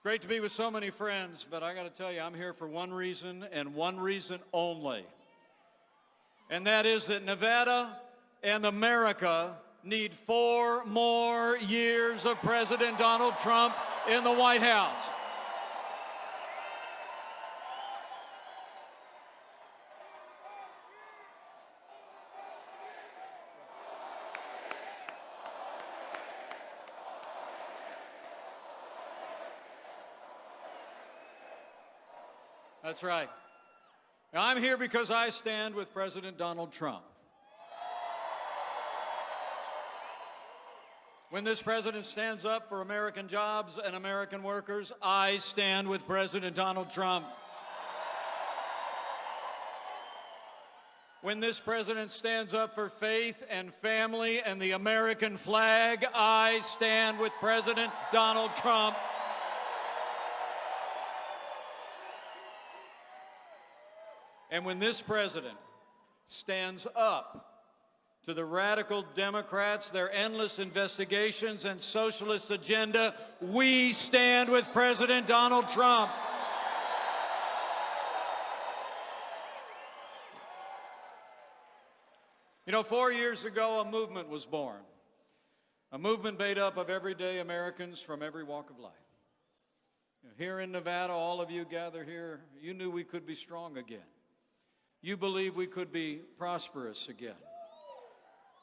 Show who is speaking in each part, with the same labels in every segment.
Speaker 1: It's great to be with so many friends, but I got to tell you, I'm here for one reason and one reason only. And that is that Nevada and America need four more years of President Donald Trump in the White House. That's right. Now, I'm here because I stand with President Donald Trump. When this president stands up for American jobs and American workers, I stand with President Donald Trump. When this president stands up for faith and family and the American flag, I stand with President Donald Trump. And when this president stands up to the radical Democrats, their endless investigations and socialist agenda, we stand with President Donald Trump. You know, four years ago, a movement was born. A movement made up of everyday Americans from every walk of life. Here in Nevada, all of you gather here, you knew we could be strong again. You believe we could be prosperous again.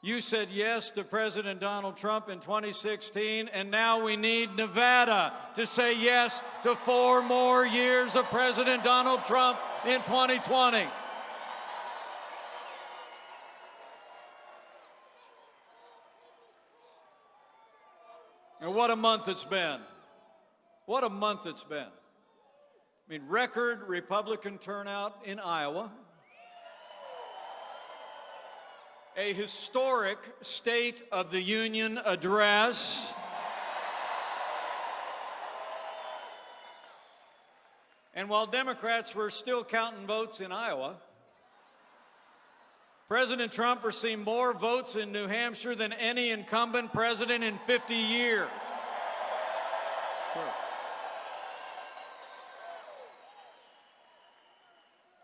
Speaker 1: You said yes to President Donald Trump in 2016, and now we need Nevada to say yes to four more years of President Donald Trump in 2020. And what a month it's been. What a month it's been. I mean, record Republican turnout in Iowa. A historic State of the Union address. And while Democrats were still counting votes in Iowa, President Trump received more votes in New Hampshire than any incumbent president in 50 years. It's true.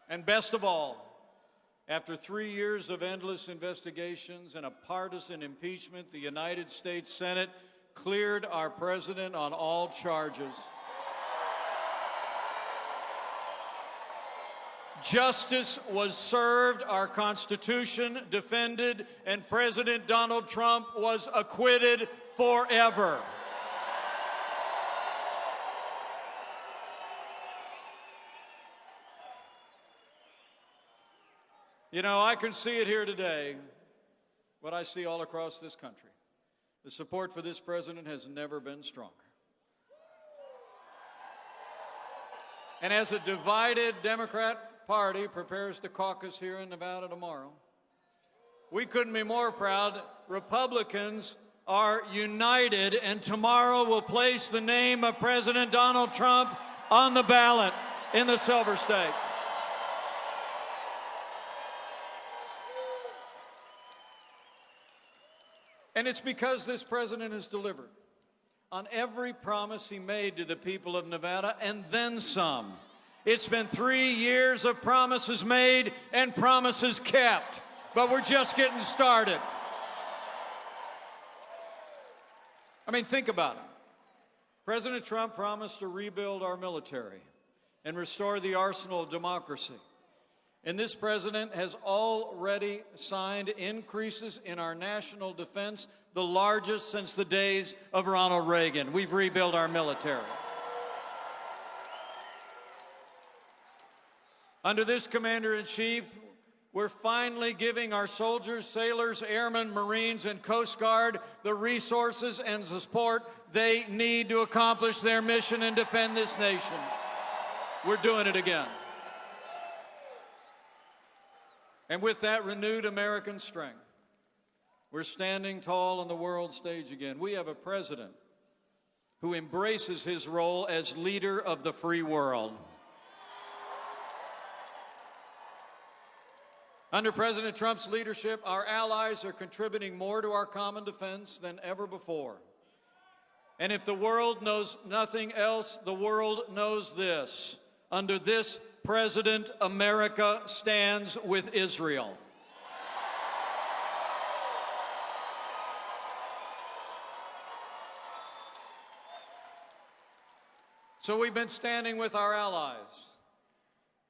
Speaker 1: And best of all, after three years of endless investigations and a partisan impeachment, the United States Senate cleared our president on all charges. Justice was served, our Constitution defended, and President Donald Trump was acquitted forever. You know, I can see it here today, what I see all across this country. The support for this president has never been stronger. And as a divided Democrat Party prepares to caucus here in Nevada tomorrow, we couldn't be more proud. Republicans are united, and tomorrow will place the name of President Donald Trump on the ballot in the Silver State. And it's because this president has delivered on every promise he made to the people of Nevada and then some. It's been three years of promises made and promises kept, but we're just getting started. I mean, think about it. President Trump promised to rebuild our military and restore the arsenal of democracy. And this president has already signed increases in our national defense, the largest since the days of Ronald Reagan. We've rebuilt our military. Under this commander-in-chief, we're finally giving our soldiers, sailors, airmen, Marines, and Coast Guard the resources and support they need to accomplish their mission and defend this nation. We're doing it again. And with that renewed American strength, we're standing tall on the world stage again. We have a president who embraces his role as leader of the free world. Under President Trump's leadership, our allies are contributing more to our common defense than ever before. And if the world knows nothing else, the world knows this. Under this president, America stands with Israel. So we've been standing with our allies,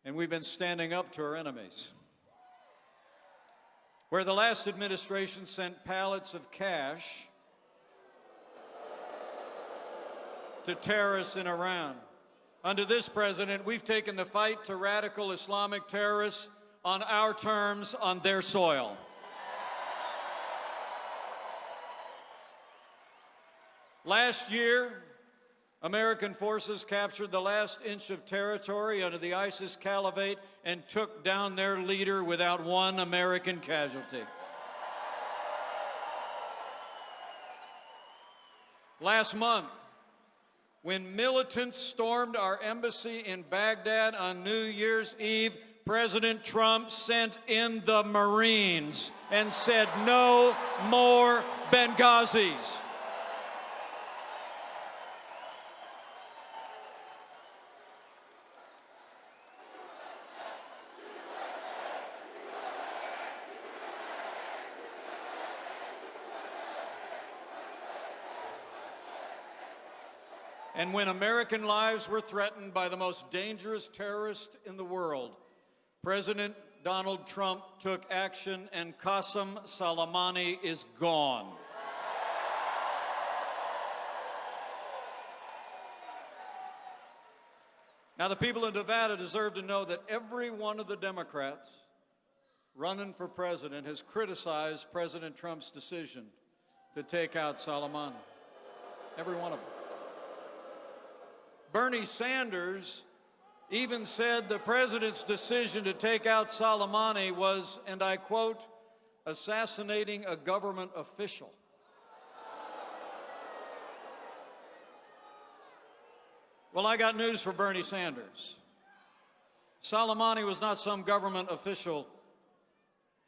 Speaker 1: and we've been standing up to our enemies. Where the last administration sent pallets of cash to terrorists in Iran. Under this president, we've taken the fight to radical Islamic terrorists on our terms, on their soil. Last year, American forces captured the last inch of territory under the ISIS caliphate and took down their leader without one American casualty. Last month, when militants stormed our embassy in Baghdad on New Year's Eve, President Trump sent in the Marines and said, no more Benghazis. And when American lives were threatened by the most dangerous terrorist in the world, President Donald Trump took action and Qasem Soleimani is gone. Now, the people of Nevada deserve to know that every one of the Democrats running for president has criticized President Trump's decision to take out Soleimani. Every one of them. Bernie Sanders even said the president's decision to take out Soleimani was, and I quote, assassinating a government official. Well, I got news for Bernie Sanders. Soleimani was not some government official.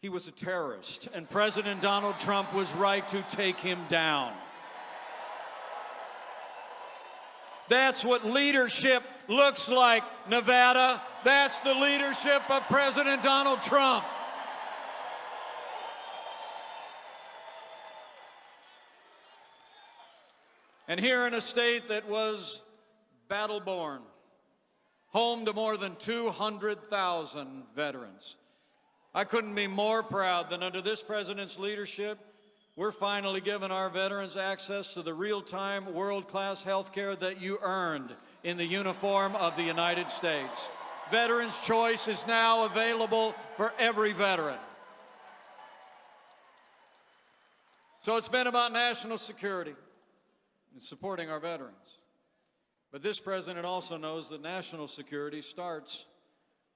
Speaker 1: He was a terrorist, and President Donald Trump was right to take him down. That's what leadership looks like, Nevada. That's the leadership of President Donald Trump. And here in a state that was battle born, home to more than 200,000 veterans, I couldn't be more proud than under this president's leadership, we're finally giving our veterans access to the real-time, world-class health care that you earned in the uniform of the United States. Veterans Choice is now available for every veteran. So it's been about national security and supporting our veterans. But this president also knows that national security starts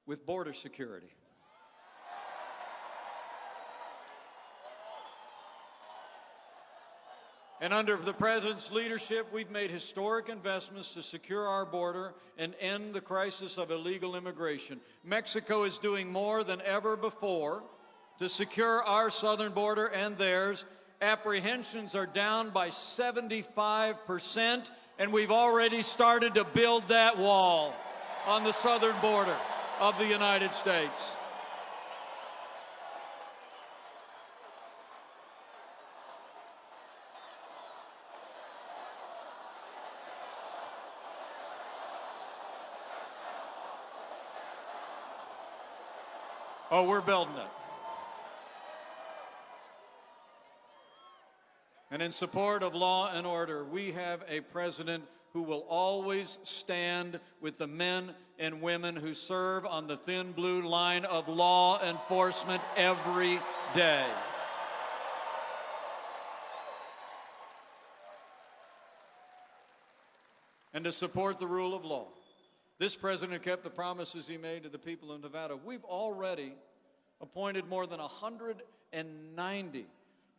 Speaker 1: with border security. And under the President's leadership, we've made historic investments to secure our border and end the crisis of illegal immigration. Mexico is doing more than ever before to secure our southern border and theirs. Apprehensions are down by 75%, and we've already started to build that wall on the southern border of the United States. Oh, we're building it. And in support of law and order, we have a president who will always stand with the men and women who serve on the thin blue line of law enforcement every day. And to support the rule of law. This president kept the promises he made to the people of Nevada. We've already appointed more than 190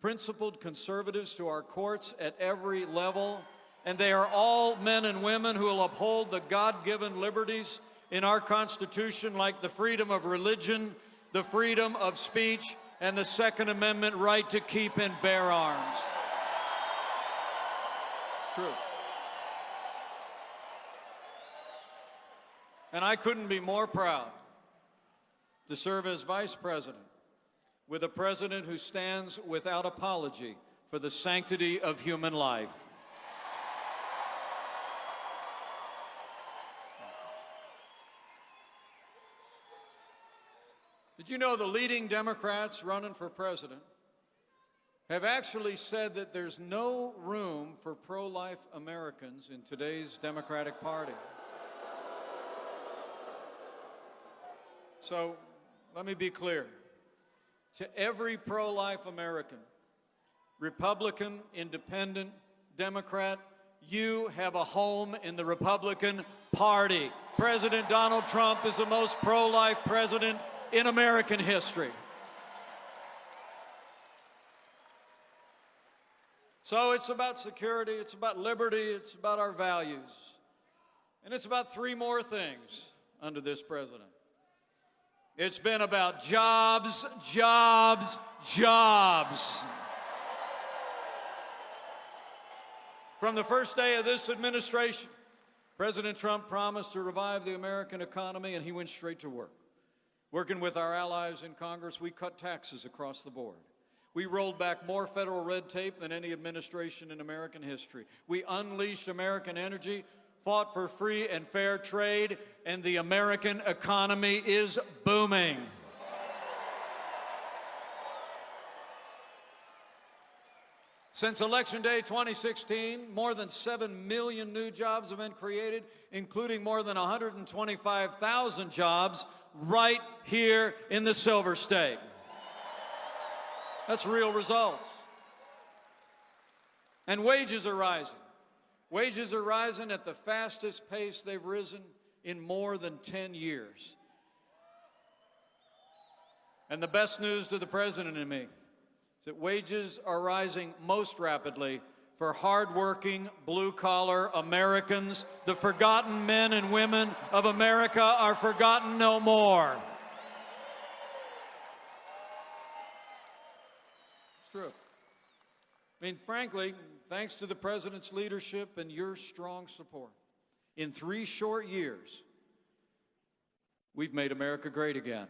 Speaker 1: principled conservatives to our courts at every level, and they are all men and women who will uphold the God given liberties in our Constitution, like the freedom of religion, the freedom of speech, and the Second Amendment right to keep and bear arms. It's true. And I couldn't be more proud to serve as vice president with a president who stands without apology for the sanctity of human life. Did you know the leading Democrats running for president have actually said that there's no room for pro life Americans in today's Democratic Party? So let me be clear. To every pro life American, Republican, Independent, Democrat, you have a home in the Republican Party. President Donald Trump is the most pro life president in American history. So it's about security, it's about liberty, it's about our values. And it's about three more things under this president. It's been about jobs, jobs, jobs. From the first day of this administration, President Trump promised to revive the American economy, and he went straight to work. Working with our allies in Congress, we cut taxes across the board. We rolled back more federal red tape than any administration in American history. We unleashed American energy, fought for free and fair trade, and the American economy is booming. Since Election Day 2016, more than 7 million new jobs have been created, including more than 125,000 jobs right here in the Silver State. That's real results. And wages are rising. Wages are rising at the fastest pace they've risen in more than 10 years. And the best news to the President and me is that wages are rising most rapidly for hardworking, blue-collar Americans. The forgotten men and women of America are forgotten no more. It's true. I mean, frankly, thanks to the President's leadership and your strong support, in three short years, we've made America great again.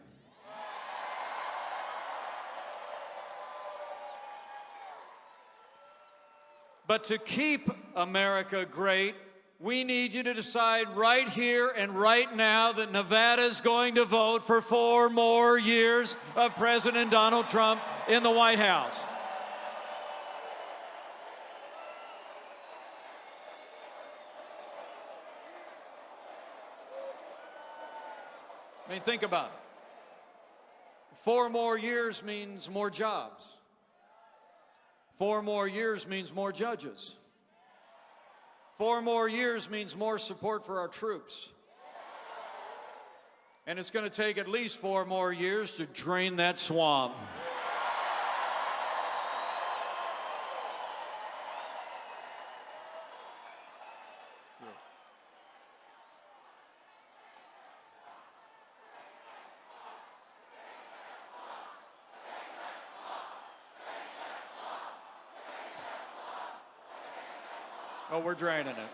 Speaker 1: But to keep America great, we need you to decide right here and right now that Nevada is going to vote for four more years of President Donald Trump in the White House. I mean, think about it. Four more years means more jobs. Four more years means more judges. Four more years means more support for our troops. And it's going to take at least four more years to drain that swamp. Oh, we're draining it.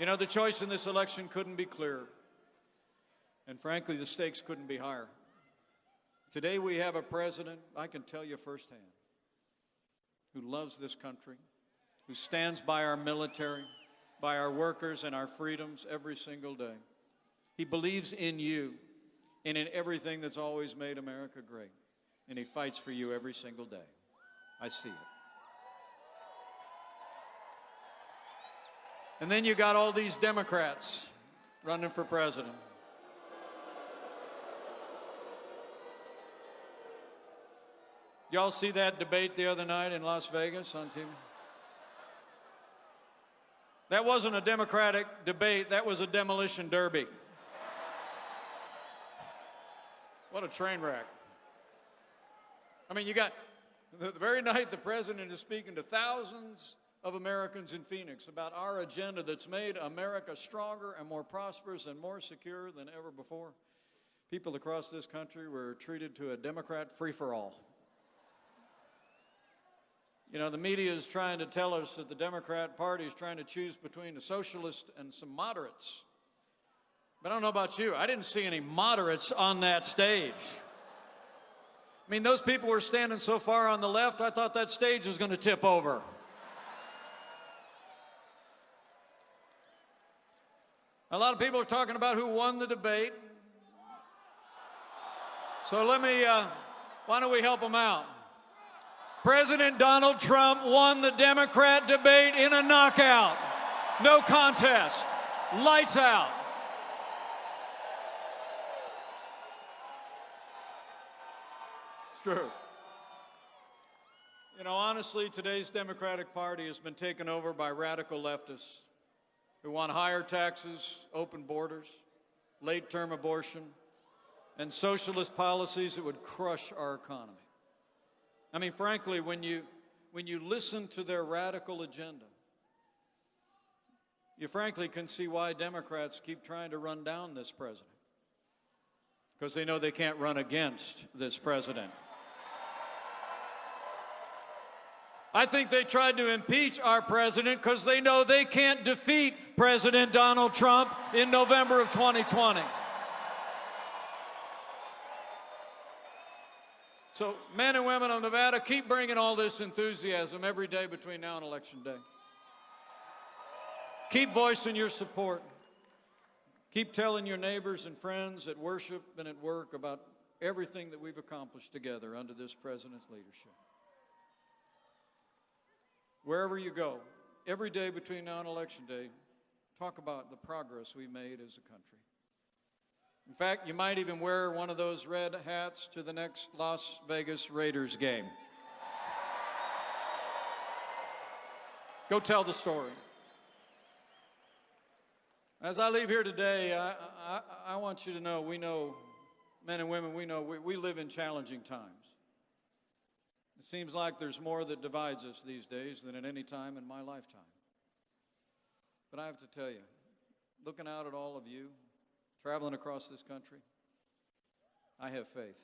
Speaker 1: You know, the choice in this election couldn't be clearer. And frankly, the stakes couldn't be higher. Today we have a president, I can tell you firsthand, who loves this country, who stands by our military, by our workers and our freedoms every single day. He believes in you and in everything that's always made America great. And he fights for you every single day. I see it. And then you got all these Democrats running for president. Y'all see that debate the other night in Las Vegas on TV? That wasn't a Democratic debate, that was a demolition derby. What a train wreck. I mean, you got the very night the president is speaking to thousands of Americans in Phoenix about our agenda that's made America stronger and more prosperous and more secure than ever before. People across this country were treated to a Democrat free-for-all. You know, the media is trying to tell us that the Democrat Party is trying to choose between a socialist and some moderates. But I don't know about you. I didn't see any moderates on that stage. I mean, those people were standing so far on the left, I thought that stage was going to tip over. A lot of people are talking about who won the debate. So let me, uh, why don't we help them out? President Donald Trump won the Democrat debate in a knockout. No contest. Lights out. It's true. You know, honestly, today's Democratic Party has been taken over by radical leftists who want higher taxes, open borders, late term abortion, and socialist policies that would crush our economy. I mean, frankly, when you, when you listen to their radical agenda, you frankly can see why Democrats keep trying to run down this president. Because they know they can't run against this president. I think they tried to impeach our president because they know they can't defeat President Donald Trump in November of 2020. So, men and women of Nevada, keep bringing all this enthusiasm every day between now and Election Day. Keep voicing your support. Keep telling your neighbors and friends at worship and at work about everything that we've accomplished together under this president's leadership. Wherever you go, every day between now and Election Day, talk about the progress we made as a country. In fact, you might even wear one of those red hats to the next Las Vegas Raiders game. Go tell the story. As I leave here today, I, I, I, want you to know we know, men and women, we know we, we live in challenging times. It seems like there's more that divides us these days than at any time in my lifetime. But I have to tell you, looking out at all of you, traveling across this country, I have faith.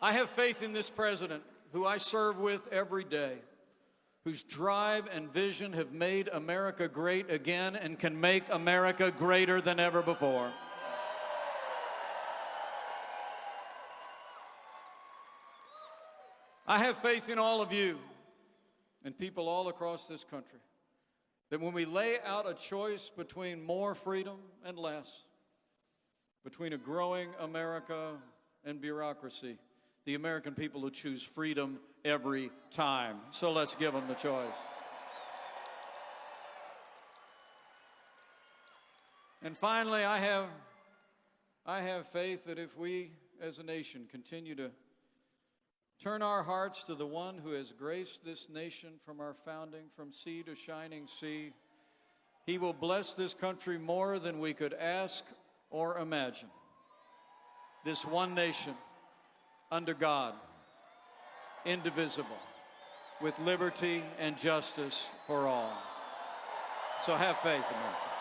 Speaker 1: I have faith in this president who I serve with every day, whose drive and vision have made America great again and can make America greater than ever before. I have faith in all of you and people all across this country that when we lay out a choice between more freedom and less, between a growing America and bureaucracy, the American people will choose freedom every time. So let's give them the choice. And finally, I have, I have faith that if we as a nation continue to Turn our hearts to the one who has graced this nation from our founding, from sea to shining sea. He will bless this country more than we could ask or imagine. This one nation, under God, indivisible, with liberty and justice for all. So have faith, America.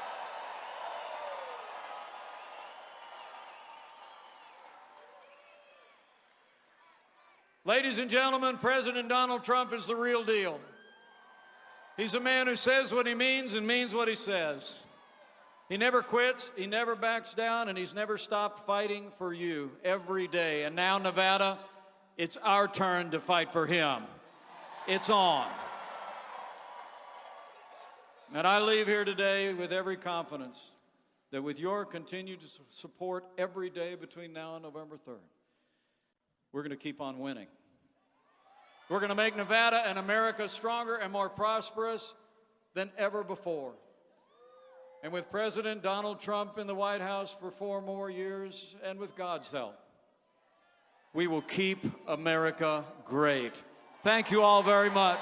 Speaker 1: Ladies and gentlemen, President Donald Trump is the real deal. He's a man who says what he means and means what he says. He never quits, he never backs down, and he's never stopped fighting for you every day. And now, Nevada, it's our turn to fight for him. It's on. And I leave here today with every confidence that with your continued support every day between now and November 3rd, we're going to keep on winning. We're going to make Nevada and America stronger and more prosperous than ever before. And with President Donald Trump in the White House for four more years, and with God's help, we will keep America great. Thank you all very much.